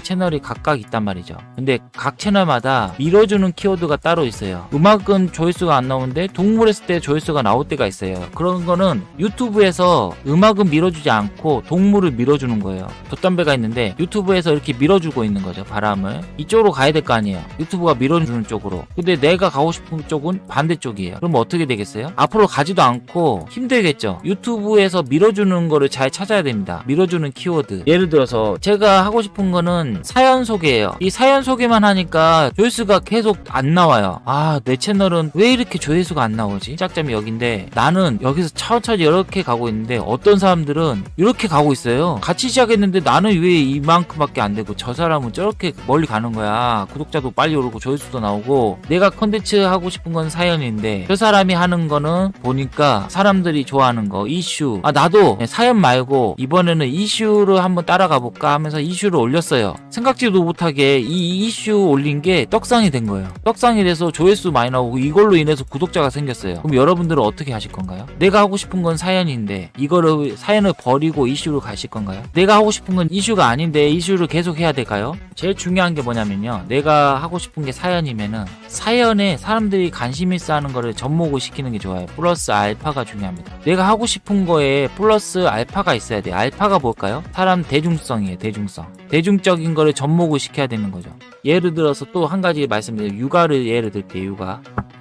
채널이 각각 있단 말이죠. 근데 각 채널마다 밀어주는 키워드가 따로 있어요. 음악은 조회수가 안 나오는데 동물 했을 때 조회수가 나올 때가 있어요. 그런 거는 유튜브에서 음악은 밀어주지 않고 동물을 밀어주는 거예요. 돛담배가 있는데 유튜브에서 이렇게 밀어주고 있는 거죠. 바람을. 이쪽으로 가야 될 거 아니에요. 유튜브가 밀어주는 쪽으로. 근데 내가 가고 싶은 쪽은 반대쪽이에요. 그럼 어떻게 되겠어요? 앞으로 가지도 않고 힘들겠죠. 유튜브에서 밀어주는 거를 잘 찾아야 됩니다. 밀어주는 키워드. 예를 들어서 제가 하고 싶은 거는 사연 소개예요. 이 사연 소개만 하니까 조회수가 계속 안 나와요. 아, 내 채널은 왜 이렇게 조회수가 안 나오지? 짝점이 여긴데 나는 여기서 천천히 이렇게 가고 있는데 어떤 사람들은 이렇게 가고 있어요. 같이 시작했는데 나는 왜 이만큼밖에 안 되고 저 사람은 저렇게 멀리 가는 거야. 구독자도 빨리 오르고 조회수도 나오고 내가 컨텐츠 하고 싶은 건 사연인데 저 사람이 하는 거는 보니까 사람들이 좋아하는 거 이슈. 아 나도 사연 말고 이번에는 이슈를 한번 따라가 볼까 하면서 이슈를 올렸어요. 생각지도 못하게 이 이슈 올린 게 떡상이 된 거예요. 떡상이 돼서 조회수 많이 나오고 이걸로 인해서 구독자가 생겼어요. 그럼 여러분들은 어떻게 하실 건가요? 내가 하고 싶은 건 사연인데 이거를 사연을 버리고 이슈로 가실 건가요? 내가 하고 싶은 건 이슈가 아닌데 이슈를 계속 해야 될까요? 제일 중요한 게 뭐냐면요. 내가 하고 싶은 게 사연이면은 사연에 사람들이 관심 있어 하는 거를 접목을 시키는 게 좋아요. 플러스 알파가 중요합니다. 내가 하고 싶은 거에 플러스 알파가 있어야 돼요. 알파가 뭘까요? 사람 대중성이에요. 대중성. 대중적 인 거를 접목을 시켜야 되는 거죠. 예를 들어서 또 한 가지 말씀드려요. 육아를 예를 들게요. 육아.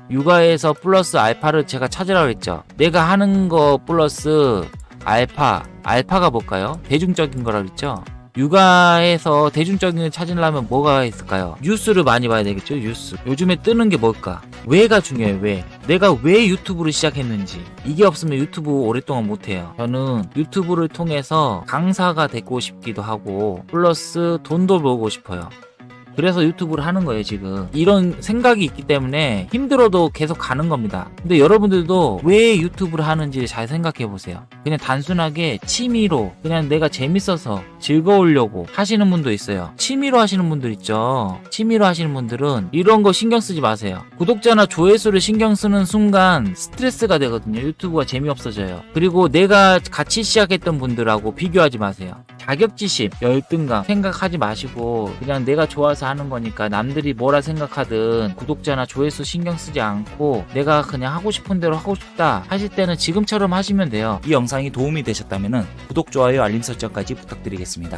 육아에서 플러스 알파를 제가 찾으라고 했죠. 내가 하는 거 플러스 알파. 알파가 뭘까요? 대중적인 거라고 했죠. 육아에서 대중적인 걸 찾으려면 뭐가 있을까요? 뉴스를 많이 봐야 되겠죠, 뉴스. 요즘에 뜨는 게 뭘까? 왜가 중요해요, 왜. 내가 왜 유튜브를 시작했는지. 이게 없으면 유튜브 오랫동안 못해요. 저는 유튜브를 통해서 강사가 되고 싶기도 하고, 플러스 돈도 벌고 싶어요. 그래서 유튜브를 하는 거예요 지금. 이런 생각이 있기 때문에 힘들어도 계속 가는 겁니다. 근데 여러분들도 왜 유튜브를 하는지 잘 생각해 보세요. 그냥 단순하게 취미로 그냥 내가 재밌어서 즐거우려고 하시는 분도 있어요. 취미로 하시는 분들 있죠? 취미로 하시는 분들은 이런 거 신경 쓰지 마세요. 구독자나 조회수를 신경 쓰는 순간 스트레스가 되거든요. 유튜브가 재미없어져요. 그리고 내가 같이 시작했던 분들하고 비교하지 마세요 자격지심, 열등감 생각하지 마시고 그냥 내가 좋아서 하는 거니까 남들이 뭐라 생각하든 구독자나 조회수 신경 쓰지 않고 내가 그냥 하고 싶은 대로 하고 싶다 하실 때는 지금처럼 하시면 돼요. 이 영상이 도움이 되셨다면 구독, 좋아요, 알림 설정까지 부탁드리겠습니다.